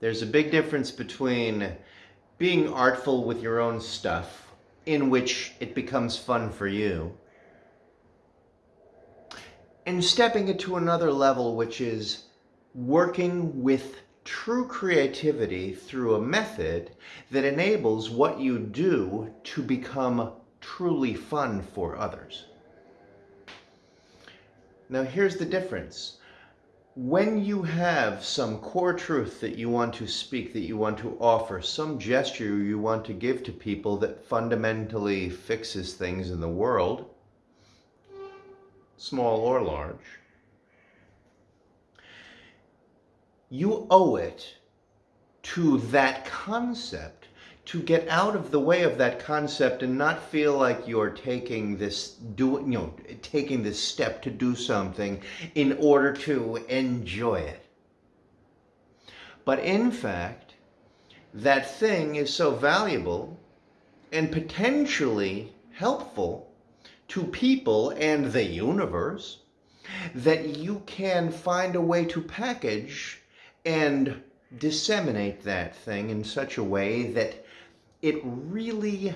There's a big difference between being artful with your own stuff, in which it becomes fun for you, and stepping it to another level, which is working with true creativity through a method that enables what you do to become truly fun for others. Now here's the difference when you have some core truth that you want to speak, that you want to offer, some gesture you want to give to people that fundamentally fixes things in the world, small or large, you owe it to that concept to get out of the way of that concept and not feel like you're taking this do you know taking this step to do something in order to enjoy it. But in fact that thing is so valuable and potentially helpful to people and the universe that you can find a way to package and disseminate that thing in such a way that it really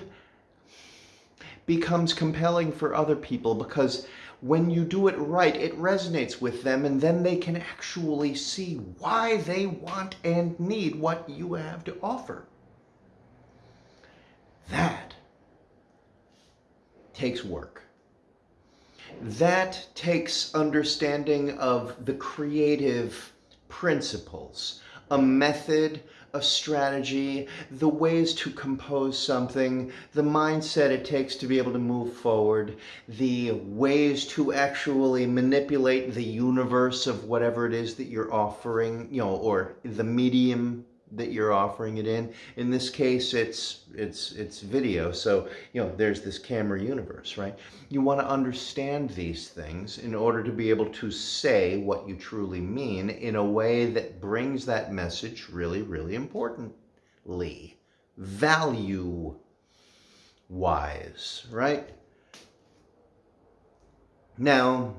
becomes compelling for other people because when you do it right, it resonates with them and then they can actually see why they want and need what you have to offer. That takes work. That takes understanding of the creative principles, a method, a strategy, the ways to compose something, the mindset it takes to be able to move forward, the ways to actually manipulate the universe of whatever it is that you're offering, you know, or the medium that you're offering it in. In this case, it's it's it's video. So, you know, there's this camera universe, right? You want to understand these things in order to be able to say what you truly mean in a way that brings that message really, really importantly. Value wise, right? Now,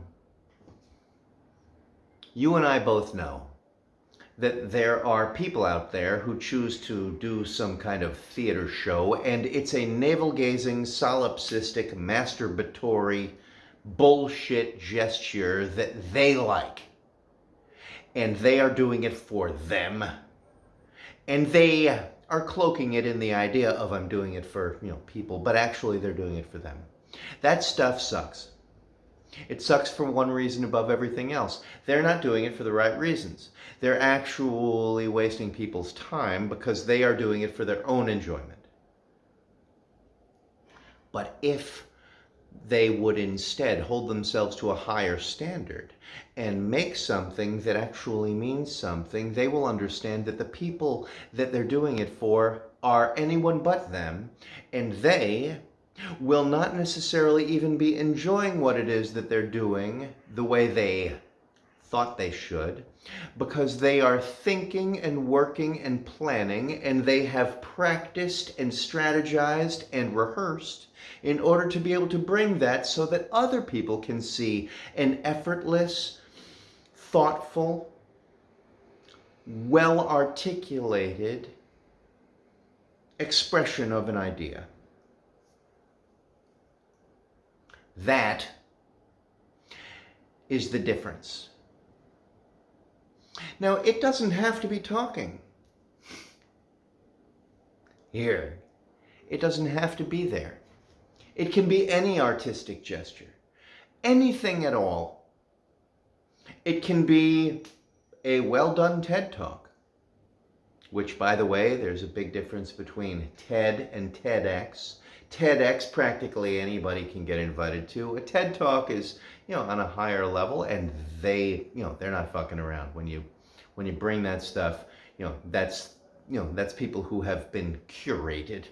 you and I both know that there are people out there who choose to do some kind of theater show and it's a navel-gazing, solipsistic, masturbatory bullshit gesture that they like. And they are doing it for them. And they are cloaking it in the idea of I'm doing it for, you know, people, but actually they're doing it for them. That stuff sucks. It sucks for one reason above everything else. They're not doing it for the right reasons. They're actually wasting people's time because they are doing it for their own enjoyment. But if they would instead hold themselves to a higher standard and make something that actually means something, they will understand that the people that they're doing it for are anyone but them, and they will not necessarily even be enjoying what it is that they're doing the way they thought they should because they are thinking and working and planning and they have practiced and strategized and rehearsed in order to be able to bring that so that other people can see an effortless, thoughtful, well-articulated expression of an idea. That is the difference. Now, it doesn't have to be talking. Here, it doesn't have to be there. It can be any artistic gesture, anything at all. It can be a well-done TED Talk, which, by the way, there's a big difference between TED and TEDx. TEDx, practically anybody can get invited to. A TED Talk is, you know, on a higher level and they, you know, they're not fucking around. When you, when you bring that stuff, you know, that's, you know, that's people who have been curated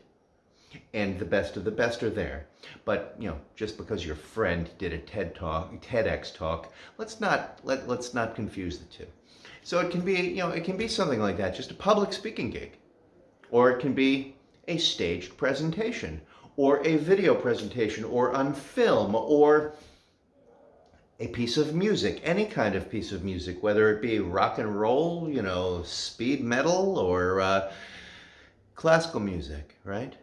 and the best of the best are there. But, you know, just because your friend did a TED Talk, TEDx talk, let's not, let, let's not confuse the two. So it can be, you know, it can be something like that, just a public speaking gig. Or it can be a staged presentation or a video presentation or on film or a piece of music, any kind of piece of music, whether it be rock and roll, you know, speed metal, or uh, classical music, right?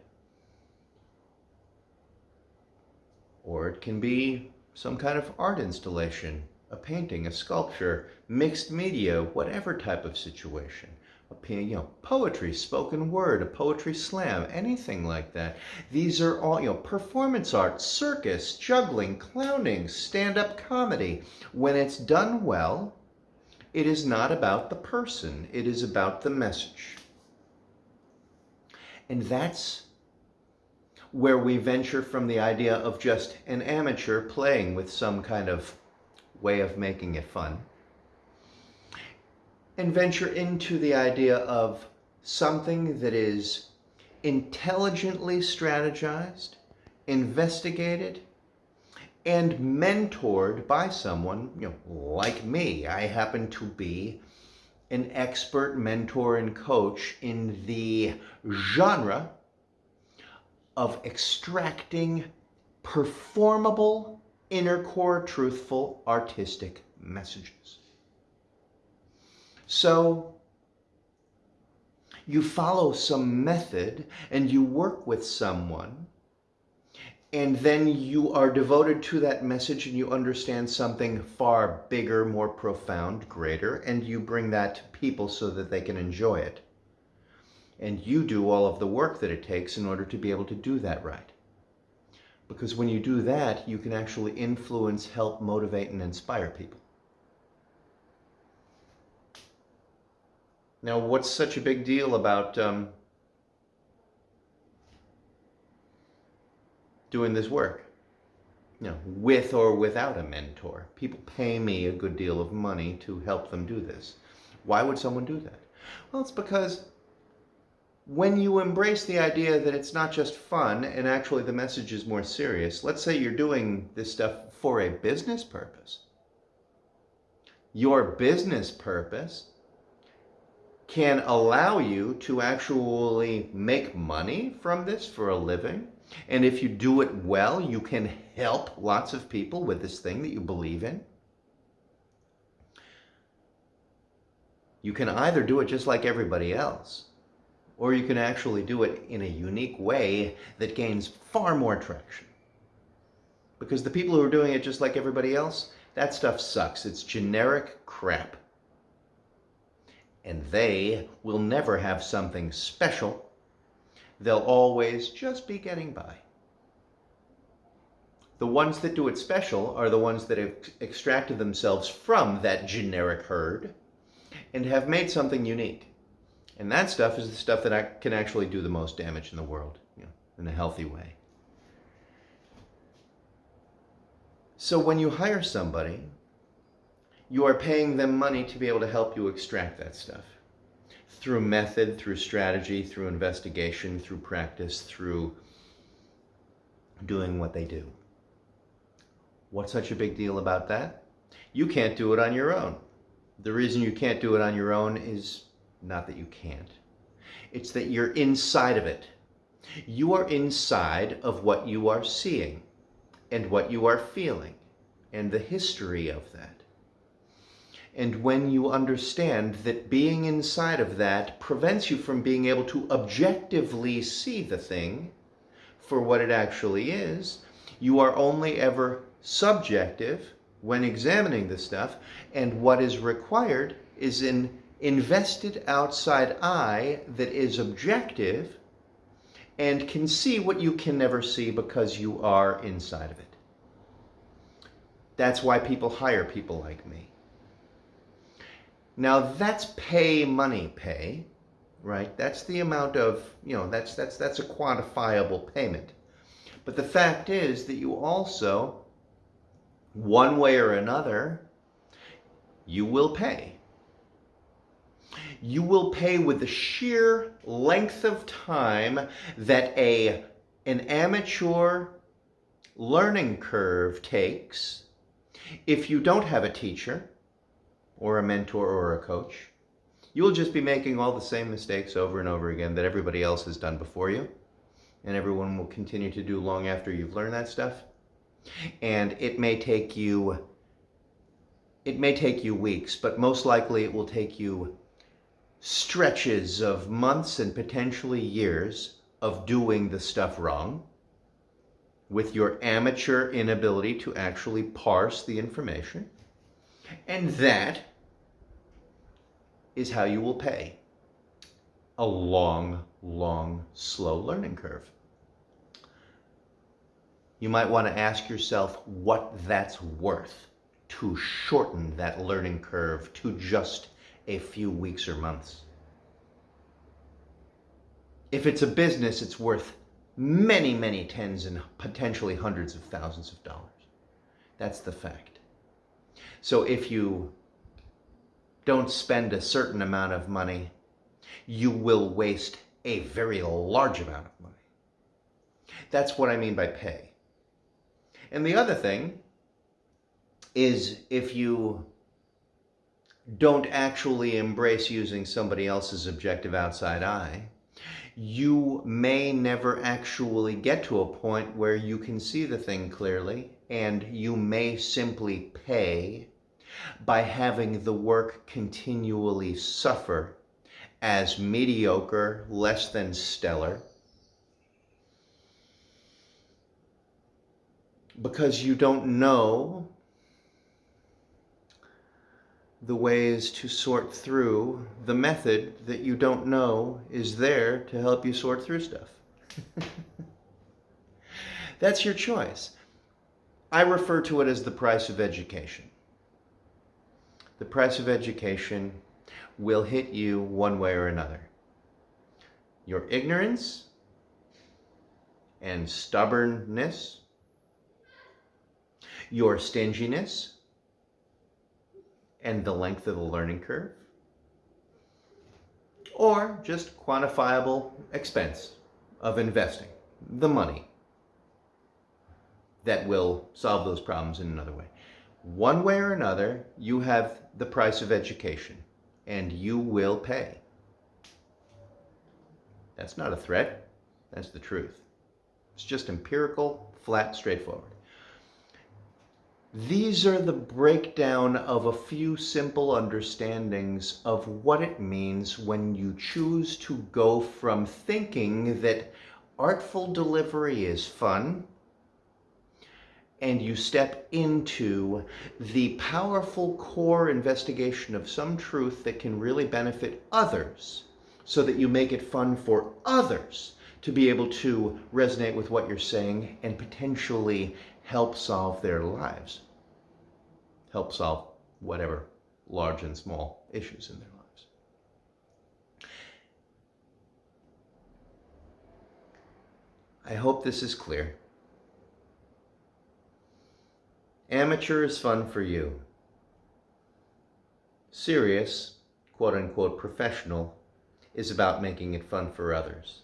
Or it can be some kind of art installation, a painting, a sculpture, mixed media, whatever type of situation. A, you know, poetry, spoken word, a poetry slam, anything like that. These are all, you know, performance art, circus, juggling, clowning, stand-up comedy. When it's done well, it is not about the person. It is about the message. And that's where we venture from the idea of just an amateur playing with some kind of way of making it fun and venture into the idea of something that is intelligently strategized, investigated, and mentored by someone you know, like me. I happen to be an expert mentor and coach in the genre of extracting performable, inner core, truthful, artistic messages. So you follow some method and you work with someone and then you are devoted to that message and you understand something far bigger, more profound, greater, and you bring that to people so that they can enjoy it and you do all of the work that it takes in order to be able to do that right. Because when you do that, you can actually influence, help, motivate, and inspire people. Now, what's such a big deal about um, doing this work? You know, with or without a mentor. People pay me a good deal of money to help them do this. Why would someone do that? Well, it's because when you embrace the idea that it's not just fun and actually the message is more serious, let's say you're doing this stuff for a business purpose. Your business purpose can allow you to actually make money from this for a living. And if you do it well, you can help lots of people with this thing that you believe in. You can either do it just like everybody else, or you can actually do it in a unique way that gains far more traction. Because the people who are doing it just like everybody else, that stuff sucks. It's generic crap. And they will never have something special. They'll always just be getting by. The ones that do it special are the ones that have extracted themselves from that generic herd and have made something unique. And that stuff is the stuff that I can actually do the most damage in the world, you know, in a healthy way. So when you hire somebody, you are paying them money to be able to help you extract that stuff. Through method, through strategy, through investigation, through practice, through doing what they do. What's such a big deal about that? You can't do it on your own. The reason you can't do it on your own is not that you can't. It's that you're inside of it. You are inside of what you are seeing and what you are feeling and the history of that. And when you understand that being inside of that prevents you from being able to objectively see the thing for what it actually is, you are only ever subjective when examining the stuff, and what is required is an invested outside eye that is objective and can see what you can never see because you are inside of it. That's why people hire people like me. Now that's pay money pay, right? That's the amount of, you know, that's, that's, that's a quantifiable payment. But the fact is that you also, one way or another, you will pay you will pay with the sheer length of time that a, an amateur learning curve takes if you don't have a teacher or a mentor or a coach. You'll just be making all the same mistakes over and over again that everybody else has done before you. And everyone will continue to do long after you've learned that stuff. And it may take you it may take you weeks, but most likely it will take you stretches of months and potentially years of doing the stuff wrong with your amateur inability to actually parse the information. And that is how you will pay a long, long, slow learning curve. You might want to ask yourself what that's worth to shorten that learning curve to just a few weeks or months. If it's a business, it's worth many, many tens and potentially hundreds of thousands of dollars. That's the fact. So if you don't spend a certain amount of money, you will waste a very large amount of money. That's what I mean by pay. And the other thing is if you don't actually embrace using somebody else's objective outside eye, you may never actually get to a point where you can see the thing clearly and you may simply pay by having the work continually suffer as mediocre, less than stellar, because you don't know the ways to sort through the method that you don't know is there to help you sort through stuff. That's your choice. I refer to it as the price of education. The price of education will hit you one way or another. Your ignorance and stubbornness, your stinginess, and the length of the learning curve, or just quantifiable expense of investing, the money that will solve those problems in another way. One way or another, you have the price of education and you will pay. That's not a threat. That's the truth. It's just empirical, flat, straightforward. These are the breakdown of a few simple understandings of what it means when you choose to go from thinking that artful delivery is fun and you step into the powerful core investigation of some truth that can really benefit others so that you make it fun for others to be able to resonate with what you're saying and potentially help solve their lives. Help solve whatever large and small issues in their lives. I hope this is clear. Amateur is fun for you. Serious, quote unquote, professional is about making it fun for others.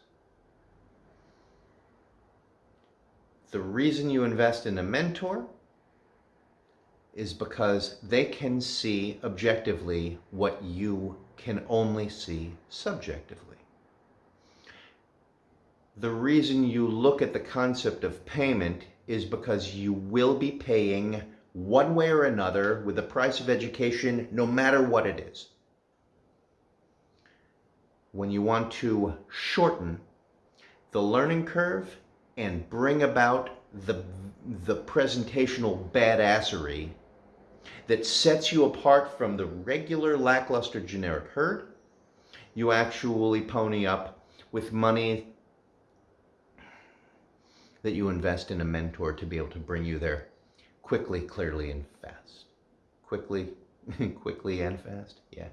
The reason you invest in a mentor is because they can see objectively what you can only see subjectively. The reason you look at the concept of payment is because you will be paying one way or another with the price of education, no matter what it is. When you want to shorten the learning curve and bring about the, the presentational badassery that sets you apart from the regular lackluster generic herd, you actually pony up with money that you invest in a mentor to be able to bring you there quickly, clearly, and fast. Quickly, quickly and fast, yeah.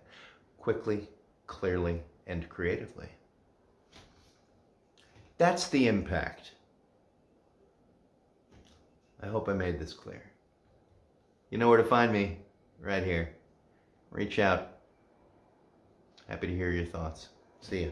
Quickly, clearly, and creatively. That's the impact. I hope I made this clear. You know where to find me, right here. Reach out. Happy to hear your thoughts. See you.